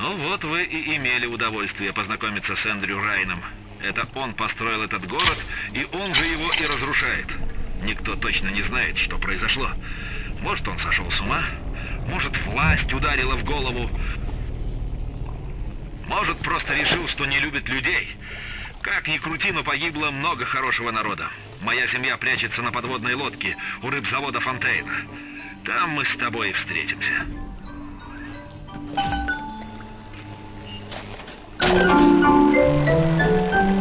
Ну вот вы и имели удовольствие познакомиться с Эндрю Райном. Это он построил этот город, и он же его и разрушает. Никто точно не знает, что произошло. Может, он сошел с ума, может, власть ударила в голову, может, просто решил, что не любит людей. Как ни крути, но погибло много хорошего народа. Моя семья прячется на подводной лодке у рыбзавода Фонтейна. Там мы с тобой встретимся. Но Thank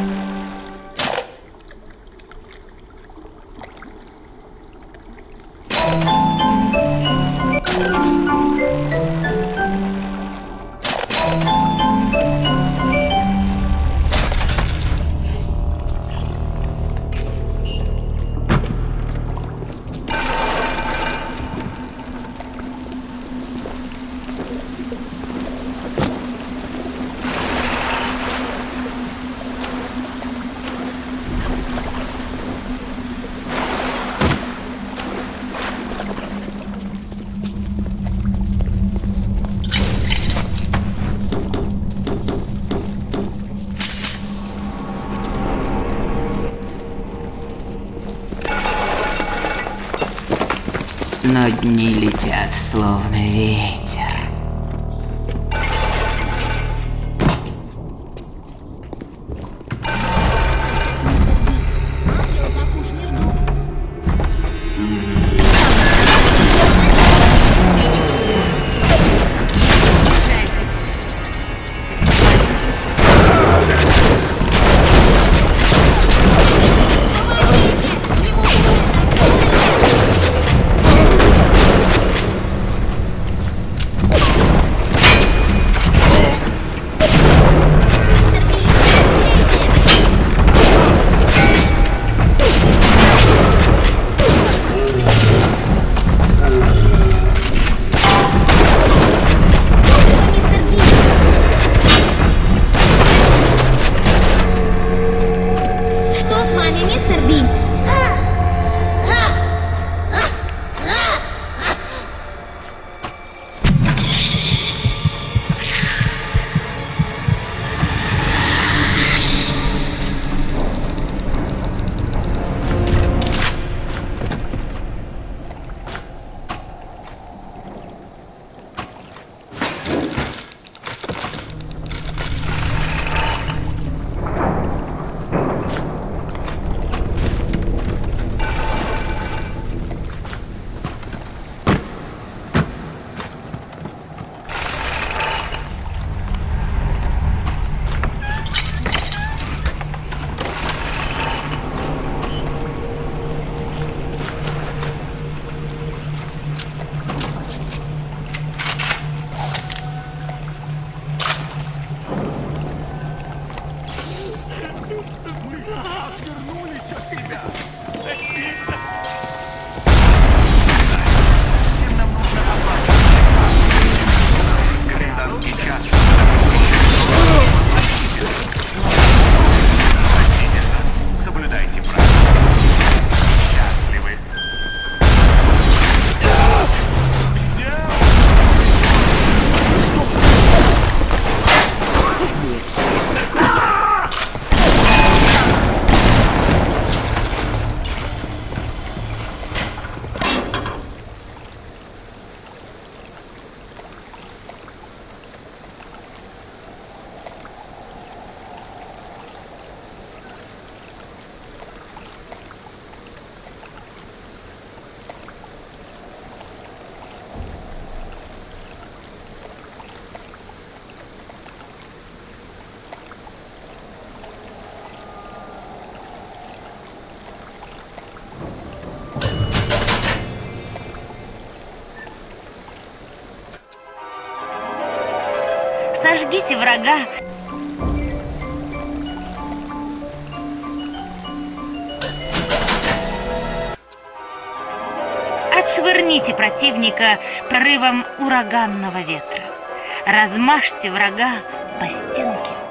you. Дни летят, словно ветер. Сожгите врага. Отшвырните противника порывом ураганного ветра. Размажьте врага по стенке.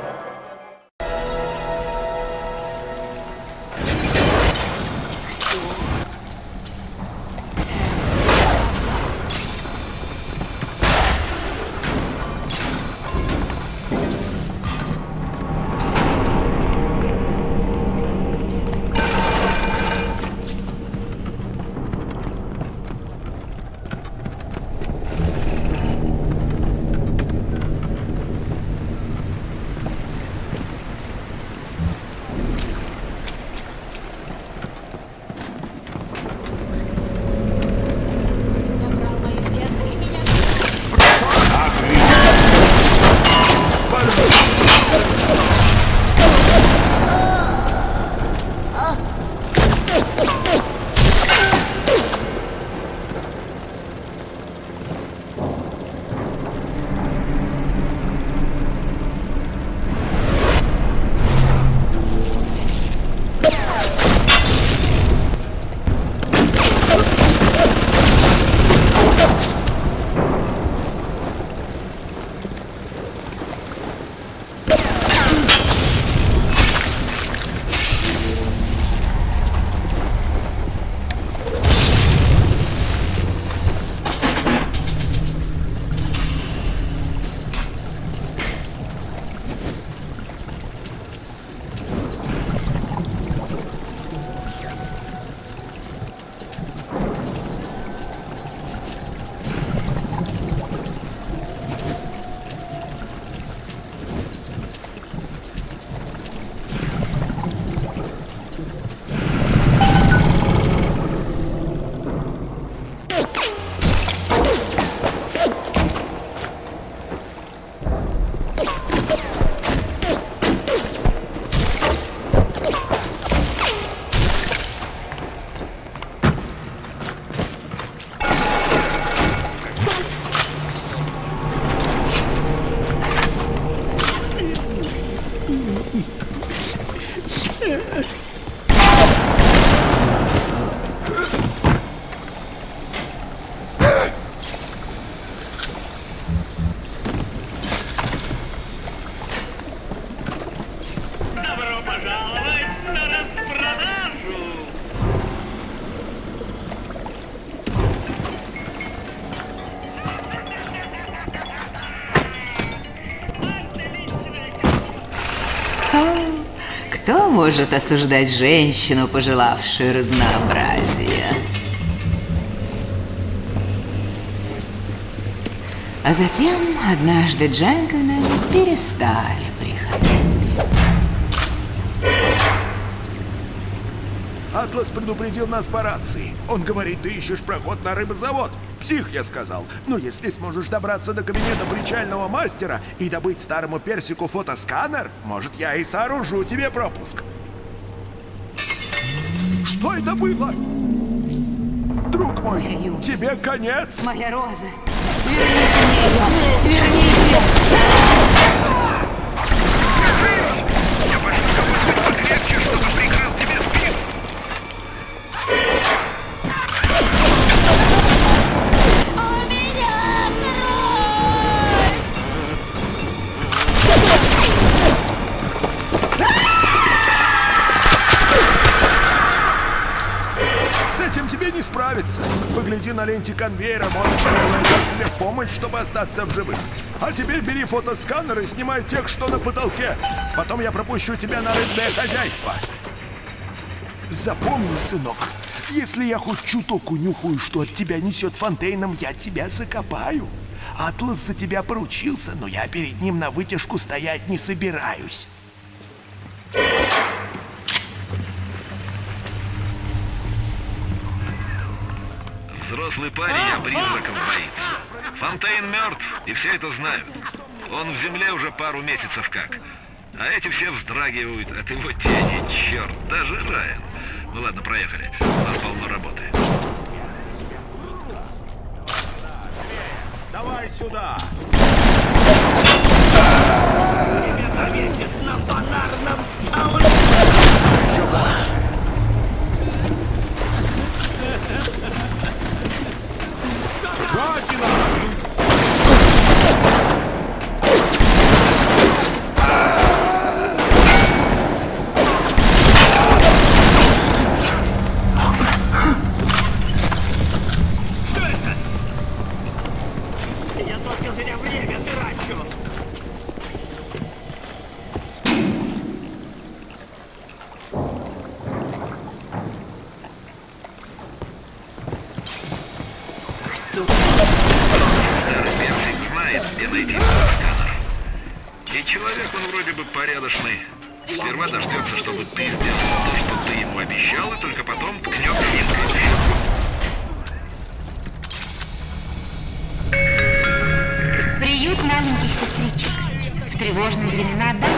Кто может осуждать женщину, пожелавшую разнообразия? А затем однажды джентльмены перестали приходить. Атлас предупредил нас по рации. Он говорит, ты ищешь проход на рыбозавод. Псих, я сказал. Но если сможешь добраться до кабинета причального мастера и добыть старому персику фотосканер, может, я и сооружу тебе пропуск. Что это было? Друг мой, тебе конец. Моя роза! Верните мне ее! Верните! На ленте конвейера, можешь найти себе помощь, чтобы остаться в живых. А теперь бери фотосканер и снимай тех, что на потолке. Потом я пропущу тебя на рыбное хозяйство. Запомни, сынок, если я хоть чуток унюхаю, что от тебя несет фонтейном, я тебя закопаю. Атлас за тебя поручился, но я перед ним на вытяжку стоять не собираюсь. Взрослый парень, а призраков боится. Фонтейн мертв, и все это знают. Он в земле уже пару месяцев как. А эти все вздрагивают от его тени, черт, даже Райан. Ну ладно, проехали. У нас полно работы. Давай сюда! Я тревожные времена дайте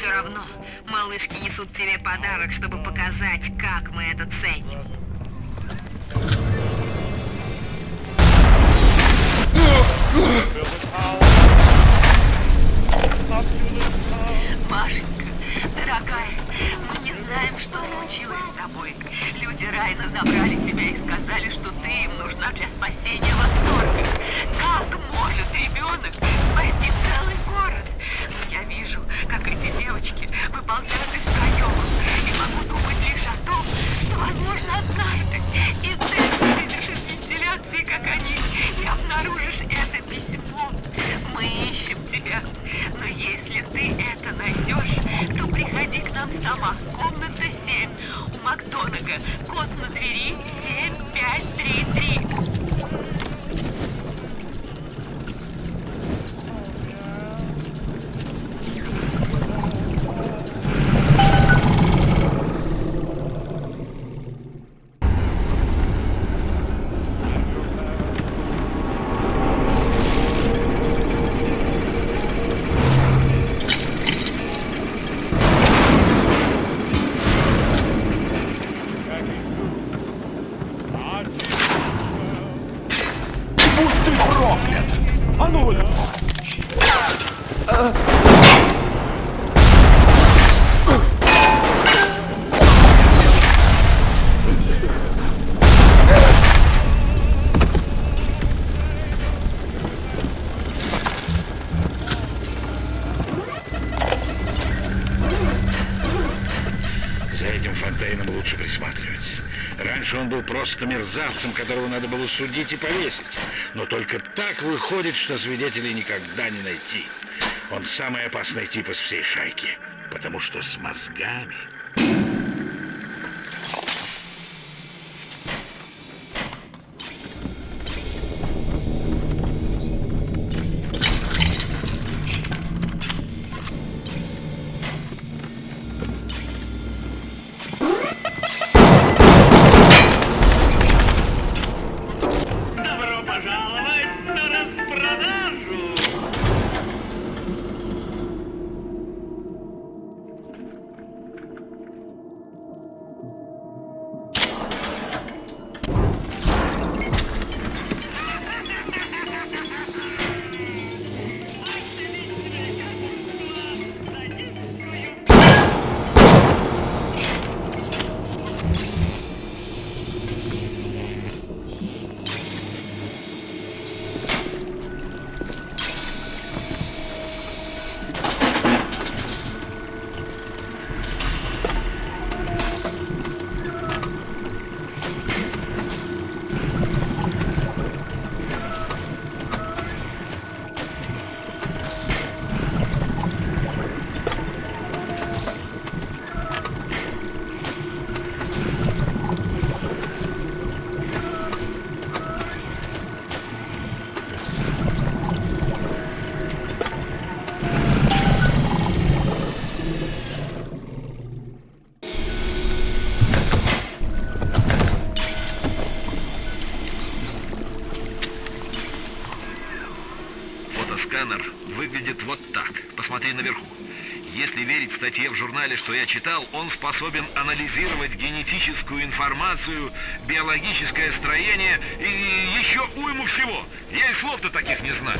все равно малышки несут тебе подарок, чтобы показать, как мы это ценим. Машенька, дорогая, мы не знаем, что случилось. с тобой? Люди Райна забрали тебя и сказали, что ты им нужна для спасения восторга. Как может ребенок спасти целый город? Но я вижу, как эти девочки выползают из проемов, и могу думать лишь о том, что, возможно, однажды и ты вылезешь из вентиляции, как они, и обнаружишь это письмо. Мы ищем тебя, но если ты это найдешь, то приходи к нам сама. Комната 7 у Макдонага. Код на двери 7533. Просто мерзавцем, которого надо было судить и повесить. Но только так выходит, что свидетелей никогда не найти. Он самый опасный тип из всей шайки, потому что с мозгами. Статье в журнале, что я читал, он способен анализировать генетическую информацию, биологическое строение и еще уйму всего. Я и слов-то таких не знаю.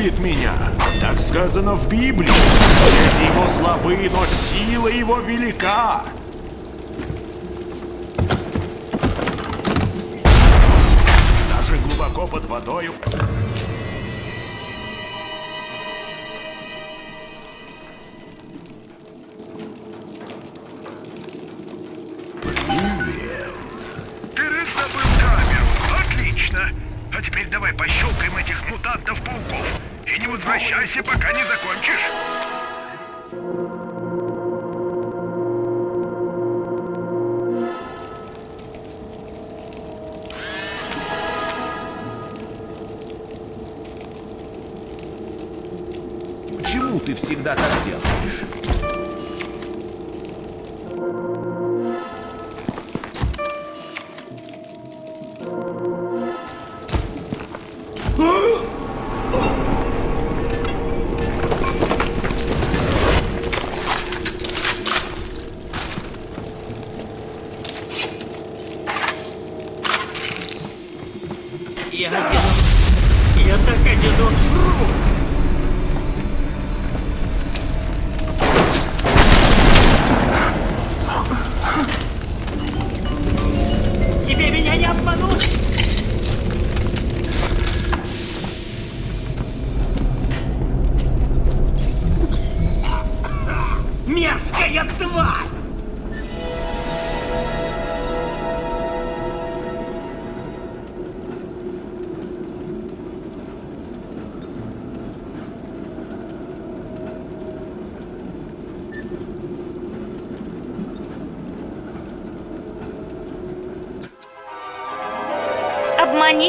Любит меня. Так сказано в Библии. Дети его слабы, но сила его велика. Даже глубоко под водою. Пока не закончишь. Я одинок. Я так одинок. Брус.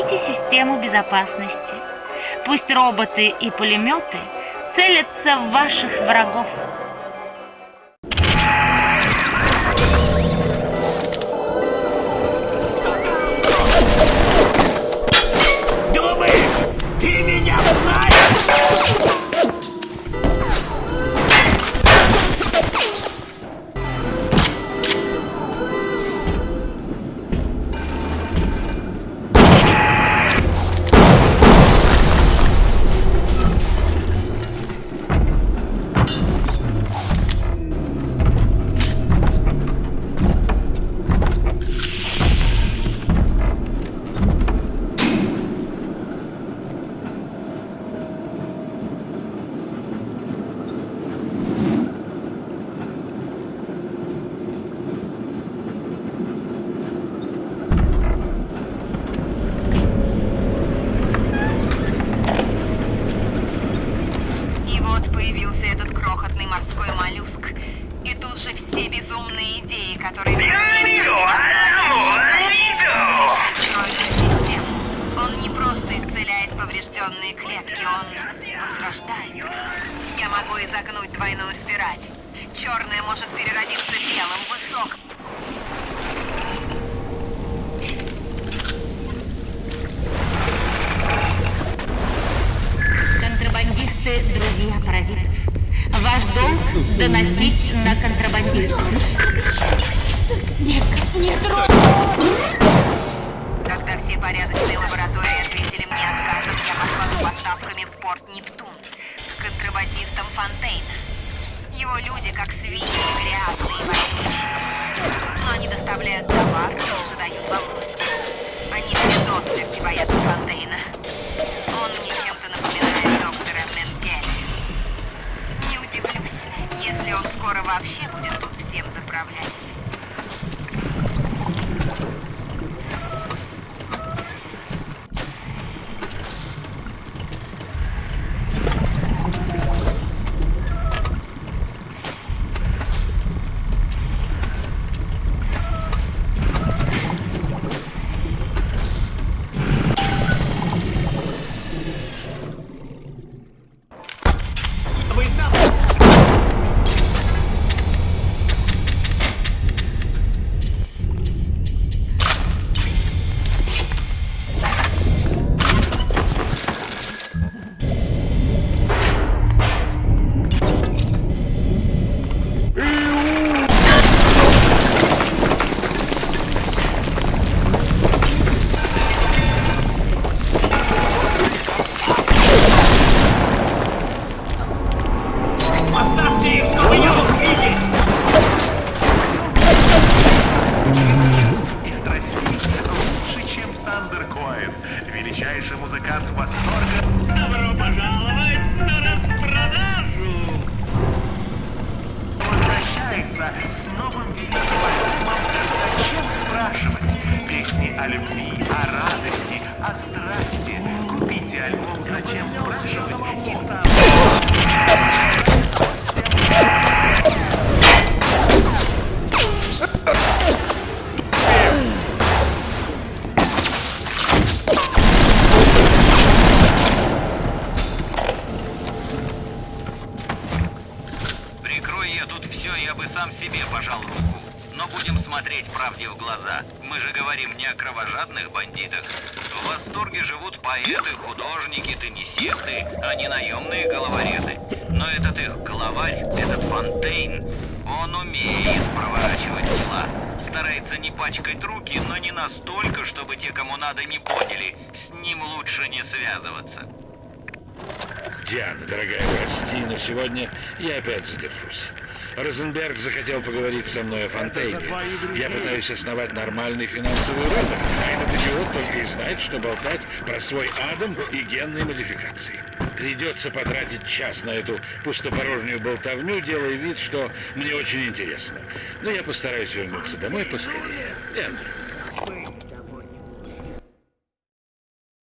Обманите систему безопасности. Пусть роботы и пулеметы целятся в ваших врагов. Возрождает. Я могу изогнуть двойную спираль. Черное может переродиться белым, высоким. Контрабандисты – друзья паразитов. Ваш долг – доносить на контрабандистов. Детка, не трогай! Когда все порядочные лаборатории ответили мне отказом, я пошла за поставками в порт Нептун к контрабандистам Фонтейна. Его люди как свиньи, грязные и вонючие. Но они доставляют товар и задают вопросы. Они все до смерти боятся Фонтейна. Все, я бы сам себе пожал руку. Но будем смотреть правде в глаза. Мы же говорим не о кровожадных бандитах. В восторге живут поэты, художники, теннисисты, а не наемные головорезы. Но этот их главарь, этот Фонтейн, он умеет проворачивать дела. Старается не пачкать руки, но не настолько, чтобы те, кому надо, не поняли. С ним лучше не связываться. Диана, дорогая, прости, но сегодня я опять задержусь. Розенберг захотел поговорить со мной о Фонтейне. Я пытаюсь основать нормальный финансовый рынок, а этот идиот только и знает, что болтать про свой Адам и генные модификации. Придется потратить час на эту пустопорожнюю болтовню, делая вид, что мне очень интересно. Но я постараюсь вернуться домой поскорее. Эндрю,